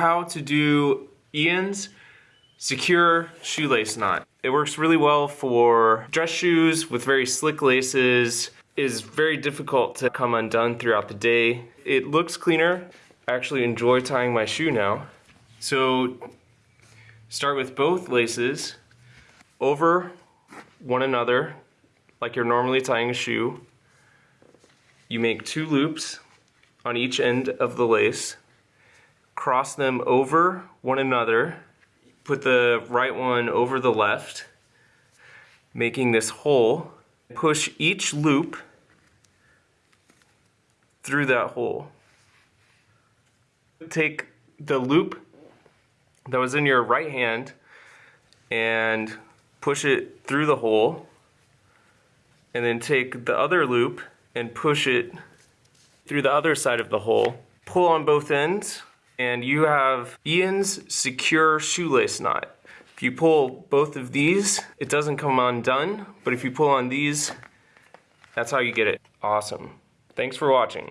how to do Ian's secure shoelace knot. It works really well for dress shoes with very slick laces. It is very difficult to come undone throughout the day. It looks cleaner. I actually enjoy tying my shoe now. So start with both laces over one another like you're normally tying a shoe. You make two loops on each end of the lace, cross them over one another, put the right one over the left, making this hole. Push each loop through that hole. Take the loop that was in your right hand and push it through the hole and then take the other loop and push it through the other side of the hole. Pull on both ends and you have Ian's secure shoelace knot. If you pull both of these, it doesn't come undone, but if you pull on these, that's how you get it. Awesome. Thanks for watching.